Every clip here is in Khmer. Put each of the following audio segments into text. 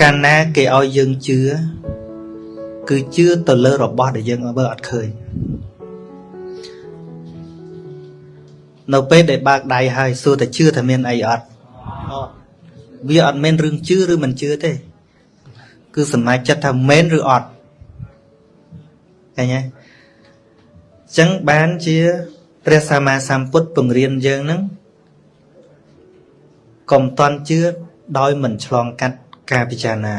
កាលណាគេឲ្យយើងជឿគឺជឿទៅលើរបស់ដែលយើងមើលអត់ឃើញនៅពេលដែលបើកដៃហើយសួរតែជឿថាមានអីអត់វាអត់មែនរឿងជឿឬមិនជឿទេ គឺសម្រេចចិត្តថាមែនឬអត់ឃើញទេអញ្ចឹងបានជាព្រះសម្មាសម្ពុទ្ធពង្រៀនយើងនឹងកុំតន់ជឿដោយមិនឆ្លងកាត់ ការពិចារណា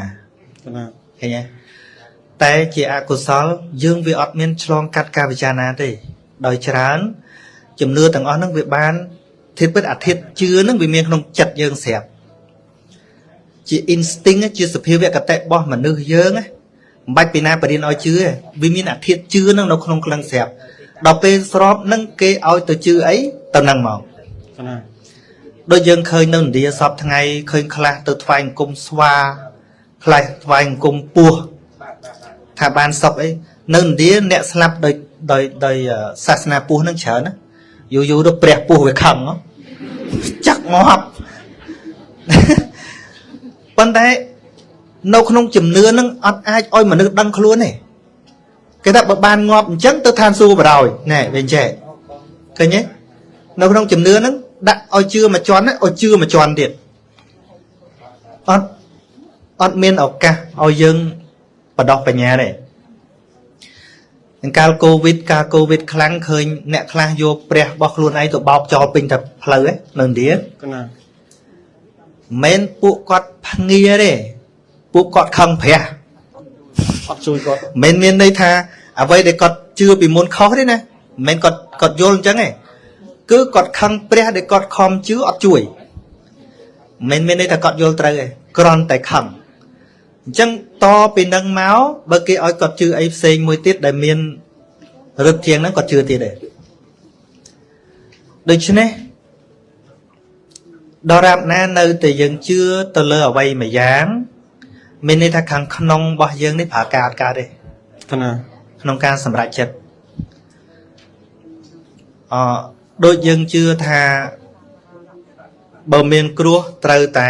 ឃើញទេតែជាអកុសល យើងវាអត់មានឆ្លងកាត់ការពិចារណាទេ ដោយច្រើនជំនឿទាំងអស់ហ្នឹងវាបានធាតុពិតអាធិធជឿហ្នឹងវាមានក្នុងចិត្តយើងស្រាប់ជា instinct ជាសភាវគតិរបស់មនុស្សយើងមិនបាច់ពីណាបរៀនឲ្យជឿវាមានអាធិធជឿហ្នឹងនៅក្នុងក្លឹងស្រាប់ដល់ពេលស្របនឹងគេឲ្យទៅជឿអីទៅនឹងមកណា ដូចយើងឃើញនៅឥណ្ឌាសពថ្ងៃឃើញខ្លះទៅថ្វាយអង្គមស្វាខ្លះថ្វាយអង្គមពស់ថាបានសុខអីនៅឥណ្ឌាអ្នកស្លាប់ដោយដោយដោយសាសនាពស់នឹងច្រើនណាយូរយូរទៅព្រះពស់វាខឹងចាក់ងាប់ប៉ុន្តែនៅក្នុងជំនឿនឹងអត់អាចឲ្យមនុស្សដឹងខ្លួនទេគេថាបើបានងាប់អញ្ចឹងទៅឋានសួគ៌បរោយណែវិញចេះឃើញទេនៅក្នុងជំនឿហ្នឹង ដាក់ឲ្យជឿមួយជាន់ឲ្យជឿមួយជាន់ទៀតអត់អត់មានឱកាសឲ្យយើងបដោះបញ្ញាទេកាលកូវីដកាលកូវីដខ្លាំងឃើញអ្នកខ្លះយកព្រះរបស់ខ្លួនឯងទៅបោកចោលពេញតែផ្លូវនៅឥណ្ឌាណាមិនពួកគាត់ភ្ងាទេពួកគាត់ខឹងព្រះអត់ជួយគាត់មិនមានន័យថាអ្វីដែលគាត់ជឿពីមុនខុសទេណាមិនគាត់គាត់យល់អញ្ចឹងទេ គឺគាត់ខឹងព្រះដែលគាត់ខំជឿអត់ជួយមិនមានន័យថាគាត់យល់ត្រូវទេគ្រាន់តែខឹងអញ្ចឹងតពីនឹងមកបើគេឲ្យគាត់ជឿអីផ្សេងមួយទៀតដែលមានរឹតជាងហ្នឹងគាត់ជឿទៀតដែរដូច្នេះដរាបណានៅតែយើងជឿទៅលើអ្វីមួយយ៉ាងមានន័យថាខាងក្នុងរបស់យើងនេះប្រើការអត់កើតទេណាក្នុងការសម្រេចចិត្តអ ដូចយើងជឿថាបើមានគ្រោះត្រូវតែ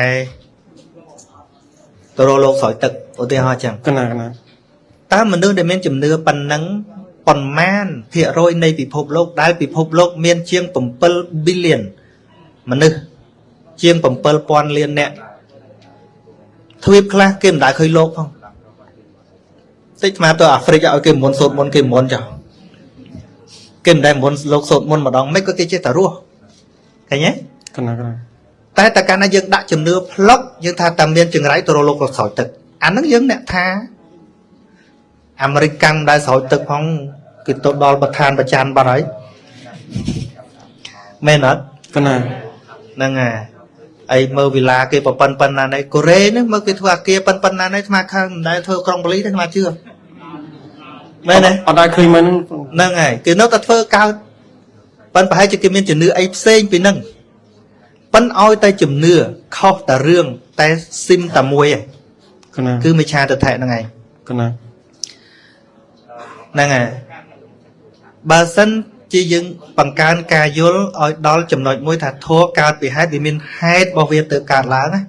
ទៅរកលោកស្រោចទឹកឧទាហរណ៍ចឹងកណាកណាតើមនុស្សដែលមានជំនឿប៉ុណ្ណឹងប៉ុន្មានភាគរយនៃពិភពលោកដែលពិភពលោក មានជាង7 billion មនុស្សជាង7000លានអ្នកទ្វីបខ្លះគេមិនដែលឃើញលោកផងតិចស្មាទៅអាហ្វ្រិកឲ្យគេមុនសូត្រមុនគេមុនចា គេមិនដែលមុនលោកសូត្រមុនម្ដងមិនក៏គេចេះតែរស់ឃើញទេកណាកណាតែតែកាលណាយើងដាក់ជំនឿផ្លុកយើងថាតែមានចង្រៃទៅរកលោកលោកស្រោចទឹកអាហ្នឹងយើងអ្នកថាអាមេរិកកម្មដែលស្រោចទឹកផងគេទៅដល់ប្រធានប្រចាំបាត់ហើយមែនអត់កណាហ្នឹងហើយអីមើលវិឡាគេប្រប៉ុនប៉ុណ្ណាណៃកូរ៉េហ្នឹងមើលគេធ្វើអាគារប៉ុនប៉ុណ្ណាណៃស្មាខាងមិនដែលធ្វើក្រុងប៉ូលីសទេស្មាជឿមែនទេអត់ដែរឃើញមិនហ្នឹង ហើយគេនៅតែធ្វើកើតប៉ុន្តែប្រហែលជាគេមានជំនឿអីផ្សេងពីហ្នឹងប៉ុន្តែឲ្យតែជំនឿខុសតែរឿងតែស៊ីមតែមួយឯងគឺមិឆាទិដ្ឋិហ្នឹងឯងកណាហ្នឹងហើយបើសិនជាយើងបង្កើនការយល់ឲ្យដល់ចំណុចមួយថាធัวកើតពីហេតុវាមានហេតុរបស់វាទៅកើតឡើងណា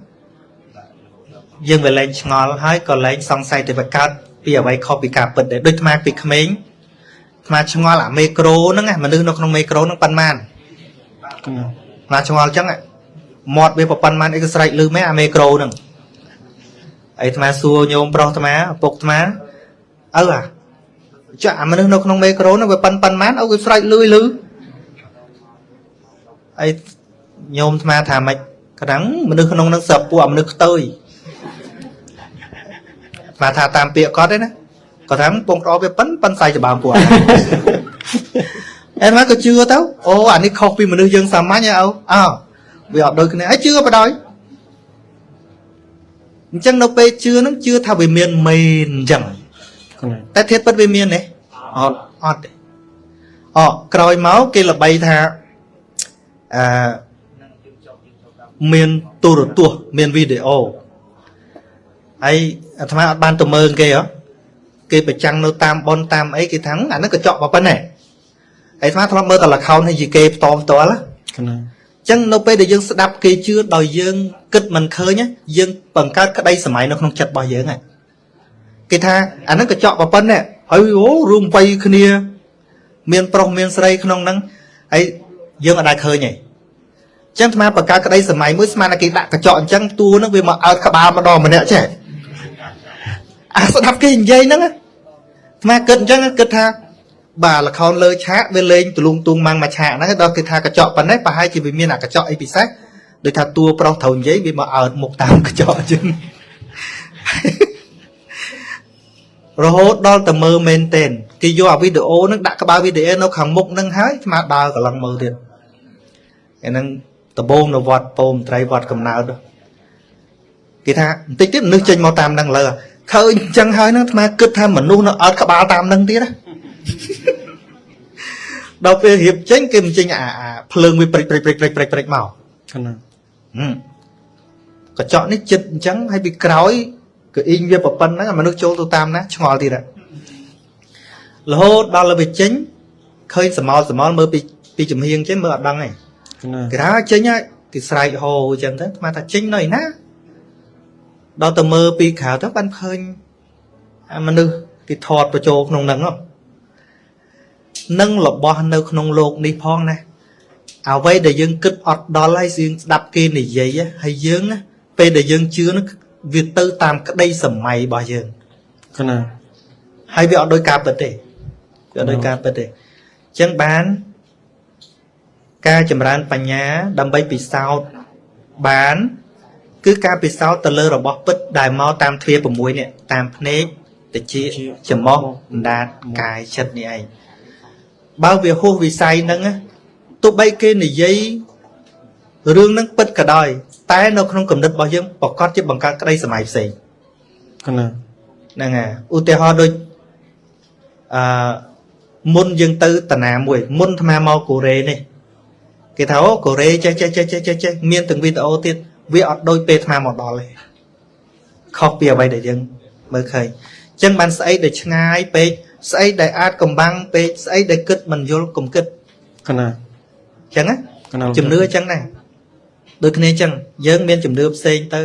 យើងវាលែងឆ្ងល់ហើយក៏លែងសង្ស័យទៅវាកើតពីអ្វីខុសពីការពិតដែរដូចថ្មពីក្មេង ថ្មឆ្ងល់អាមេក្រូហ្នឹងមនុស្សនៅក្នុងមេក្រូហ្នឹងប៉ុន្មានថ្មឆ្ងល់អញ្ចឹងមាត់វាប៉ុន្មានអីក៏ស្រែកលឺមែនអាមេក្រូហ្នឹងអីថ្មសួរញោមប្រុសថ្មឪពុកថ្មឪអាចាអាមនុស្សនៅក្នុងមេក្រូហ្នឹងវាប៉ុនប៉ុន្មានអូវាស្រែកលឺលឺអីញោមថ្មថាម៉េចក្រាំងមនុស្សក្នុងហ្នឹងសឹកពួកអាមនុស្សខ្ទើយស្មាថាតាមពាក្យគាត់ទេណា គាត់ថាពងក្រវាប៉ិនប៉ិនសាយច្បាមពួកអែមកក៏ជឿទៅអូអានេះខុសពីមនុស្សយើងសាមញ្ញអូអើវាអត់ដូចគ្នាហើយជឿបដ ாய் អញ្ចឹងនៅពេលជឿហ្នឹងជឿថាវាមានមែនអញ្ចឹងតែធាតុពិតវាមានទេអត់អត់ទេអក្រោយមកគេល្បីថាអឺមានទូរទស្សន៍មានវីដេអូហើយអាត្មាអត់បានទៅមើលគេហ៎ គេប្រចាំងនៅតាមប៉ុនតាមអីគេថាអាហ្នឹងកញ្ចក់ប៉ុណ្ណេះអាត្មាធ្លាប់មើលតែលខោនហើយយីគេផ្ទាល់ផ្ទាល់ណាចឹងនៅពេលដែលយើងស្ដាប់គេជឿដោយយើងគិតមិនឃើញណាយើងបង្កើតក្តីសម័យនៅក្នុងចិត្តរបស់យើងហ្នឹងគេថាអាហ្នឹងកញ្ចក់ប្រប៉ុណ្ណេះហើយអូរួមវ័យគ្នា មានប្រុសមានស្រីក្នុងហ្នឹងហើយយើងអត់ដែលឃើញទេចឹងអាត្មាបង្កើតក្តីសម័យមួយស្មានតែគេដាក់កញ្ចក់អញ្ចឹងតួហ្នឹងវាមកអើតក្បាលម្ដងម្នាក់ចេះ អាស្ដាប់គេនិយាយហ្នឹងអាត្មាគិតអញ្ចឹងគិតថាបាទលខោនលើឆាកវាលេងទលូងទងម៉ាំងមួយឆាកហ្នឹងដល់គេថាកញ្ចក់ប៉ុណ្ណេះប្រហែលជាវាមានអាកញ្ចក់អីពិសេសដូចថាតួប្រុសត្រូវនិយាយវាមកអើតមុខតាមកញ្ចក់អញ្ចឹងរហូតដល់តែមើលមែនទែនគេយកអាវីដេអូហ្នឹងដាក់ក្បាលវីដេអូនៅខាងមុខហ្នឹងហើយស្មាដើរកន្លងមើលទៀតអាហ្នឹងដំបងនៅវត្តពោមត្រីវត្តកំណើតគេថាបន្តិចទៀតមនុស្សចេញមកតាមហ្នឹងលើ ឃើញអញ្ចឹងហើយហ្នឹងអាត្មាគិតថាមនុស្សនៅអត់ក្បាលតាមហ្នឹងទៀតណាដល់ពេលរៀបចេញគេមិនចេញអាភ្លើងវាព្រិចព្រិចព្រិចព្រិចព្រិចព្រិចមកកណាកញ្ចក់នេះចិត្តអញ្ចឹងហើយពីក្រោយក៏អ៊ីងវាប្រប៉ុណ្ណឹងមនុស្សចូលទៅតាមណាឆ្ងល់ទៀតរហូតដល់ទៅវាចេញឃើញសមោលសមោលមើលពីពីចំហៀងចេញមើលអត់ដឹងទេគេថាចេញហើយគេស្រែកហោអញ្ចឹងទៅស្មានថាចេញនៅឯណា ដល់ទៅមើលពីក្រៅទៅបានឃើញអាមនុស្សគេថតបញ្ចូលក្នុងហ្នឹងនឹងរបស់នៅក្នុងโลกនេះផងណាអ្វីដែលយើងគិតអត់ដល់ហើយយើងស្ដាប់គេនិយាយហើយយើងពេលដែលយើងជឿនោះវាទៅតាមក្តីសម័យរបស់យើងកណាហើយវាអត់ដោយការពិតទេវាអត់ដោយការពិតទេអញ្ចឹងបានការចម្រើនបញ្ញាដើម្បីពិសោធន៍បាន គឺការពិសោធន៍ទៅលើរបស់ពិតដែលមកតាមទ្វា6នេះតាមភ្នែកតិចច្រមុះអណ្ដាតកាយចិត្តនេះឯងបើវាហួសវិស័យហ្នឹងទោះបីគេនិយាយរឿងហ្នឹងពិតក៏ដោយ តែនៅក្នុងគំនិតរបស់យើងប្រកាសជាបង្កើតក្តីសម័យផ្សេងកណាហ្នឹងហើយឧទាហរណ៍ដូចអឺមុនយើងទៅតាណាមួយ មុនអាត្មាមកកូរ៉េនេះគេថាអូកូរ៉េចេះចេះចេះចេះចេះចេះមានទាំងវីដេអូទៀត វាអត់ដូចពេលអាត្មាមកដល់ទេខុសពីអ្វីដែលយើងមើលឃើញអញ្ចឹងបានស្អីដែលឆ្ងាយពេកស្អីដែលអាចកំបាំងពេកស្អីដែលគិតមិនយល់កុំគិតកណាអញ្ចឹងណាជំនឿអញ្ចឹងដែរដូចគ្នាអញ្ចឹងយើងមានជំនឿផ្សេងទៅ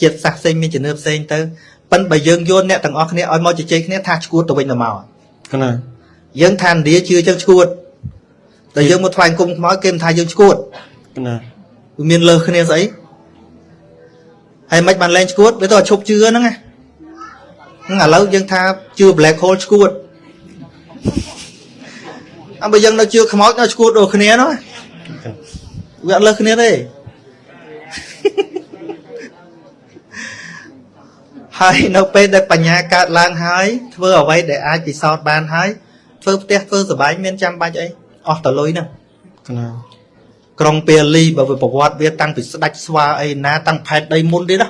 ជាតិសាសផ្សេងមានជំនឿផ្សេងទៅប៉ិនបើយើងយកអ្នកទាំងអស់គ្នាឲ្យមកជជែកគ្នាថាឈួតទៅវិញទៅមកកណាយើងថាឥណ្ឌាជឿអញ្ចឹងឈួតតែយើងមកថ្វាយគុំខ្មោចគេមិនថាយើងឈួតកណាវាមានលើសគ្នាស្អី ហើយមិនបានលែងឈួតវាទៅឈប់ជឿហ្នឹងណាហ្នឹងឥឡូវយើងថាជឿ black hole ឈួតអើបើយើងនៅជឿខ្មោចនៅឈួតដូចគ្នានោះវាអត់លើសគ្នាទេហើយនៅពេលដែលបញ្ញាកើតឡើងហើយធ្វើអ្វីដែលអាចពិសោធន៍បានហើយធ្វើផ្ទះធ្វើសបាយមានចាំបាច់អីអស់តលុយហ្នឹងណា ក្រុងពាលីបើវាប្រវត្តិវាតាំងពីស្ដាច់ស្វាអីណាតាំងផែតដីមុនទៀតណា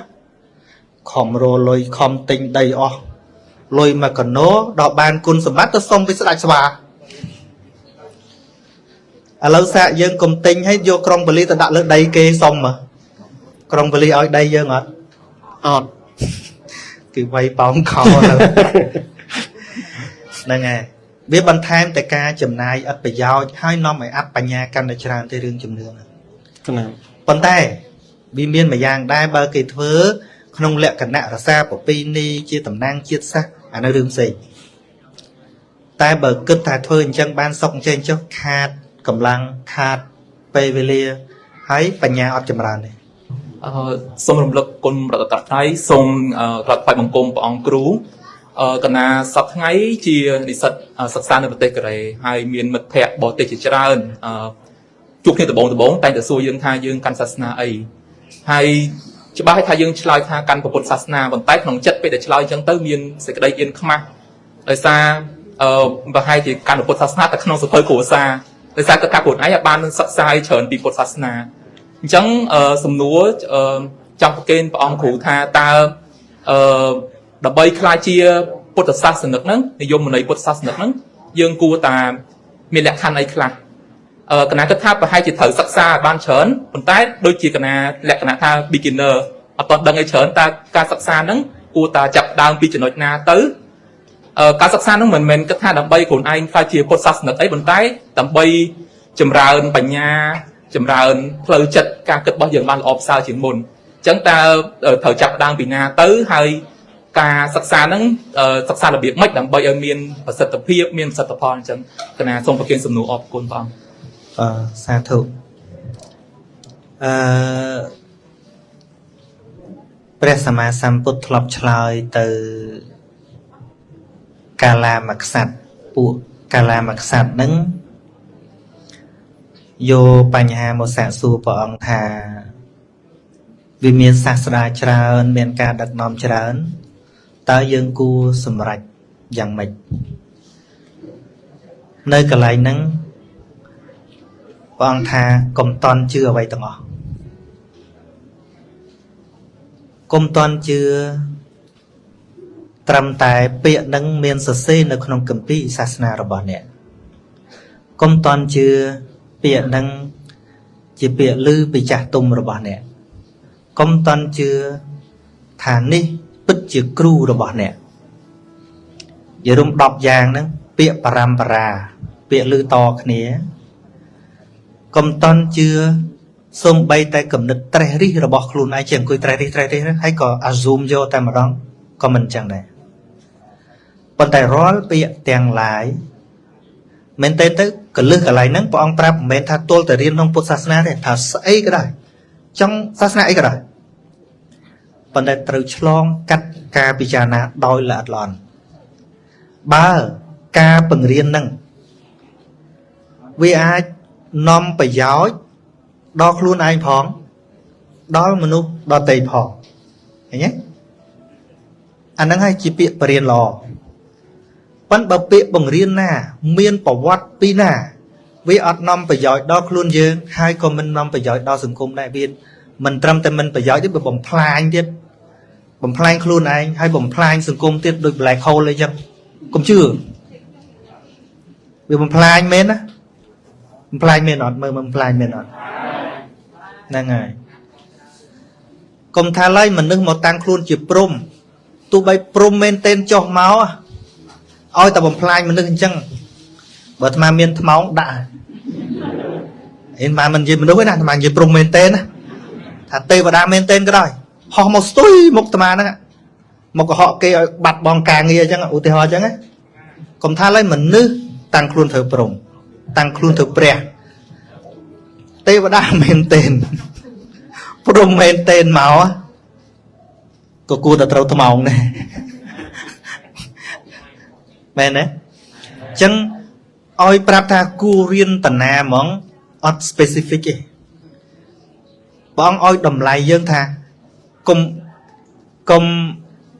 ខំរលុយខំទិញដីអស់លុយមកកណោដល់បានគុណសម្បត្តិទៅសុំពីស្ដាច់ស្វាឥឡូវសាកយើងកុំទិញឲ្យយកក្រុងពលីទៅដាក់លើដីគេសុំមកក្រុងពលីឲ្យដីយើងអត់អត់គឺវាយប៉ោងខោហ្នឹងហើយ វាបន្ថែមតែការចំណាយអត្ថប្រយោជន៍ហើយនាំឲ្យអត្តបញ្ញាកាន់តែច្រើនទៅរឿងជំនឿហ្នឹងប៉ុន្តែវាមានមួយយ៉ាងដែរបើគេធ្វើ ក្នុងលក្ខណៈរសាប្រពៃណីជាតំណាងជាតិសាសន៍អានៅរឿងផ្សេងតែបើគិតថាធ្វើអញ្ចឹងបានសុខអញ្ចឹងចុះខាតកម្លាំងខាតពេលវេលាហើយបញ្ញាអត់ចម្រើនទេអឺសូមរំលឹកគុណប្រតត្រៃសូមក្រាបថ្វាយបង្គំព្រះអង្គគ្រូអឺ កណាសប្ថ្ងៃជានិស្សិតសិក្សានៅប្រទេសកូរ៉េហើយមានមិត្តភ័ក្តិបរទេសជាច្រើនអឺជួបគ្នាដំបងដំបងតែងតែសួរយើងថាយើងកាន់សាសនាអីហើយច្បាស់ថាយើងឆ្លើយថាកាន់ពុទ្ធសាសនាប៉ុន្តែក្នុងចិត្តពេលដែលឆ្លើយអញ្ចឹងទៅមានសេចក្តីអៀនខ្មាស់ដោយសារអឺប្រហែលជាកាន់ពុទ្ធសាសនាតែក្នុងសភៅគ្រួសារដោយសារគាត់ថាខ្លួនឯងអាចបានសិក្សាច្រើនពីពុទ្ធសាសនាអញ្ចឹងសំណួរចង់ប្រកេនព្រះអង្គគ្រូថាតើអឺ ដើម្បីខ្លាចជាពុទ្ធសាសនិកហ្នឹងនិយមន័យពុទ្ធសាសនិកហ្នឹងយើងគួរតែមានលក្ខខណ្ឌអីខ្លះអឺកណាគិតថាប្រហែលជាត្រូវសិក្សាបានច្រើនប៉ុន្តែដូចជាកណាលក្ខណៈថា beginner អត់តដឹងអីច្រើនតើការសិក្សាហ្នឹងគួរតែចាប់ដើមពីចំណុចណាទៅអឺការសិក្សាហ្នឹងមិនមែនគិតថាដើម្បីខ្លួនឯងខ្លាចជាពុទ្ធសាសនិកអីប៉ុន្តែដើម្បីចម្រើនបញ្ញាចម្រើនផ្លូវចិត្តការគិតរបស់យើងបានល្អប្រសើរជាងមុនអញ្ចឹងតើត្រូវចាប់ផ្ដើមពីណាទៅហើយ ការសិក្សាហ្នឹងសិក្សារបៀបម៉េចដើម្បីឲ្យមានប្រសិទ្ធភាពមានប្រសិទ្ធផលអញ្ចឹងគណៈសូមប្រគិនសំណួរអរគុណបងអឺសាធុអឺព្រះសម្មាសម្ពុទ្ធធ្លាប់ឆ្លើយទៅកាលាមក្សត្រពួកកាលាមក្សត្រហ្នឹងយកបញ្ហាមកសាកសួរព្រះអង្គថាវាមានសាស្ត្រាច្រើន មានការដឹកនាំច្រើន តើយើងគួរសម្រេចយ៉ាងម៉េចនៅកន្លែងហ្នឹងព្រះអង្គថាកុំតន់ជឿអ្វីទាំងអស់កុំតន់ជឿត្រឹមតែពាក្យនឹងមានសរសេរនៅក្នុងគម្ពីរសាសនារបស់អ្នកកុំតន់ជឿពាក្យនឹងជាពាក្យឮពីចាស់ទុំរបស់អ្នកកុំតន់ជឿថានេះពិត ជាគ្រូរបស់អ្នកយរុំ10យ៉ាងហ្នឹងពាក្យបរម្បរា ពាក្យឮតគ្នាកុំតន់ជឿសំបីតែគំនិតត្រេះរិះរបស់ខ្លួនឯងជាអង្គុយត្រេះរិះត្រេះរិះហើយក៏ assume យកតែម្ដងក៏មិនចឹងដែរប៉ុន្តែរាល់ពាក្យទាំងឡាយមែនទេទៅកលឹះកន្លែងហ្នឹងព្រះអង្គប្រាប់មិនមែនថាទល់តែរៀនក្នុងពុទ្ធសាសនាទេថាស្អីក៏ដោយចង់សាសនាអីក៏ដោយ ប៉ុន្តែត្រូវឆ្លងកាត់ការពិចារណាដោយល្អិតល្អន់បើការបង្រៀនហ្នឹងវាអាចនាំប្រយោជន៍ដល់ខ្លួនឯងផង ដល់មនុស្សដទៃផងឃើញទេអាហ្នឹងហើយជាពាក្យបរៀនល្អប៉ុន្តែបើពាក្យបង្រៀនណា មានប្រវត្តិពីណា វាអត់នាំប្រយោជន៍ដល់ខ្លួនយើង ហើយក៏មិននាំប្រយោជន៍ដល់សង្គមដែរវាមិនត្រឹមតែមិនប្រយោជន៍ទេវាបំផ្លាញទៀត បំផ្លាញខ្លួនឯងហើយបំផ្លាញសង្គមទៀតដូច black hole អីចឹងកុំជឿវាបំផ្លាញមែនណាបំផ្លាញមែនអត់មើលបំផ្លាញមែនអត់ហ្នឹងហើយកុំថាឡើយមនុស្សមកតាំងខ្លួនជាព្រំទោះបីព្រំមែនតែនចុះមកឲ្យតែបំផ្លាញមនុស្សអញ្ចឹងបើអាត្មាមានថ្មងដាក់អីអាត្មាមិននិយាយមនុស្សទេណាអាត្មានិយាយព្រំមែនតែនណាថាទេវតាមែនតែនក៏ដោយ ហោះមកស្ទុយមុខអាត្មាហ្នឹងមកកុហកគេឲ្យបាត់បងការងារអញ្ចឹងឧទាហរណ៍អញ្ចឹងណាកុំថាឡើយមនុស្សតាំងខ្លួនធ្វើព្រំតាំងខ្លួនធ្វើព្រះទេវតាមែនតែនព្រំមែនតែនមកក៏គួរតែត្រូវថ្មងដែរមែនទេអញ្ចឹងឲ្យប្រាប់ថាគួររៀនតាណាហ្មងអត់ specific ទេបងឲ្យតម្លៃយើងថា កុំកុំ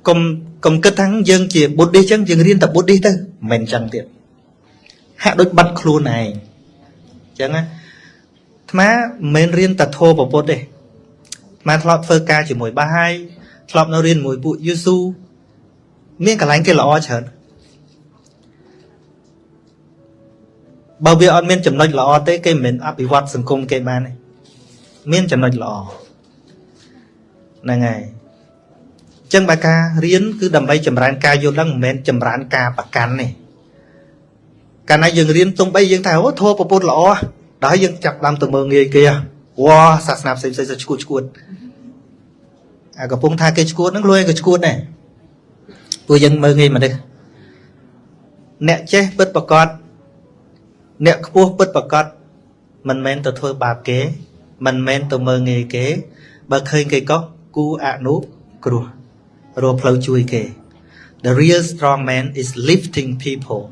កុំកុំគិតថាយើងជាបុទ្ធិអញ្ចឹងយើងរៀនតែបុទ្ធិទៅមិនអញ្ចឹងទៀតហាក់ដូចបាត់ខ្លួនឯងអញ្ចឹងណាថ្មមិនមែនរៀនតែធម៌ប្រពុតទេថ្មធ្លាប់ធ្វើការជាមួយបាហាយធ្លាប់នៅរៀនជាមួយពួកយូស៊ូមានកន្លែងគេល្អច្រើនបើវាអត់មានចំណុចល្អទេគេមិនមែនអភិវឌ្ឍសង្គមគេបានទេមានចំណុចល្អ ហ្នឹងហើយអញ្ចឹងបើការរៀនគឺដើម្បីចម្រើនការយល់ដឹងមិនមែនចម្រើនការប្រកាន់ទេកាលណាយើងរៀនទំបីយើងថាអូធัวប្រពុតល្អដល់យើងចាប់ដើមទៅមើងងាយគេវ៉ាសាសនាផ្សេងផ្សេងឈួតឈួតអាកំពុងថាគេឈួតហ្នឹងលួយក៏ឈួតដែរពួកយើងមើងងាយមនុស្សអ្នកចេះពិតប្រកបអ្នកខ្ពស់ពិតប្រកបមិនមែនទៅធ្វើបាបគេ មិនមែនទៅមើងងាយគេ បើឃើញគេកុស គូអនុគ្រោះរកផ្លូវជួយគេ The real strong man is lifting people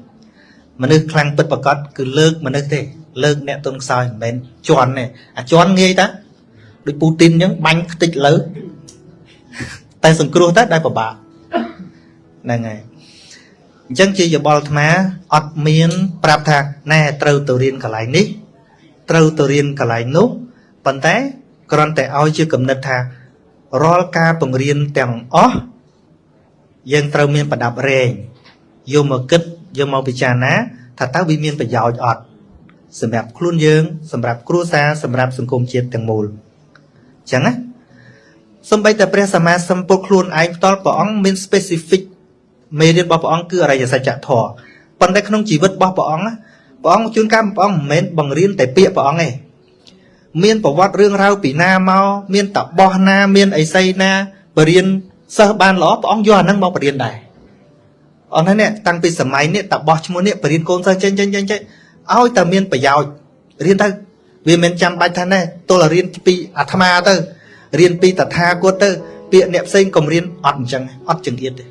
មនុស្សខ្លាំងពិតប្រកបគឺលើកមនុស្សទេ លើកអ្នកទុនខ្សោយមិនមែនជន់ទេអាជន់ងាយតាដូចពូទីនអញ្ចឹងបាញ់ខ្ទេចលើតែសង្គ្រោះតែដែលពិបាកហ្នឹងហើយអញ្ចឹងជាយោបល់អាត្មាអត់មាន ប្រាប់ថាណែត្រូវទៅរៀនកន្លែងនេះ ត្រូវទៅរៀនកន្លែងនោះប៉ុន្តែគ្រាន់តែឲ្យជាគំនិតថា រាល់ការបង្រៀនទាំងអស់យើងត្រូវមានប្រដាប់រែងយកមកគិតយកមកពិចារណាថាតើវាមានប្រយោជន៍អត់សម្រាប់ខ្លួនយើង សម្រាប់គ្រួសារសម្រាប់សង្គមជាតិទាំងមូលអញ្ចឹងណាសំបីតែព្រះសម្មាសម្ពុទ្ធខ្លួនឯងផ្ទាល់ព្រះអង្គមាន specific មេរៀនរបស់ព្រះអង្គគឺអរិយសច្ចធម៌ប៉ុន្តែក្នុងជីវិតរបស់ព្រះអង្គព្រះអង្គជួនកាលព្រះអង្គមិនមែនបង្រៀនតែពាក្យព្រះអង្គទេ មានប្រវត្តិរឿងរ៉ាវពីណាមកមានតបោះណា មានអីសីណាបរៀនសិស្សបានល្អព្រះអង្គយកអាហ្នឹងមកបរៀនដែរអនហ្នឹងតាំងពីសម័យនេះតបោះឈ្មោះនេះបរៀនកូនសិស្សចេញចេញចេញចេញឲ្យតែមានប្រយោជន៍រៀនទៅវាមិនចាំបាច់ថាណែទល់តែរៀនពីអាត្មាទៅរៀនពីតថាគតទៅពាក្យអ្នកផ្សេងកុំរៀនអត់អញ្ចឹងអត់ចង្អៀតទេ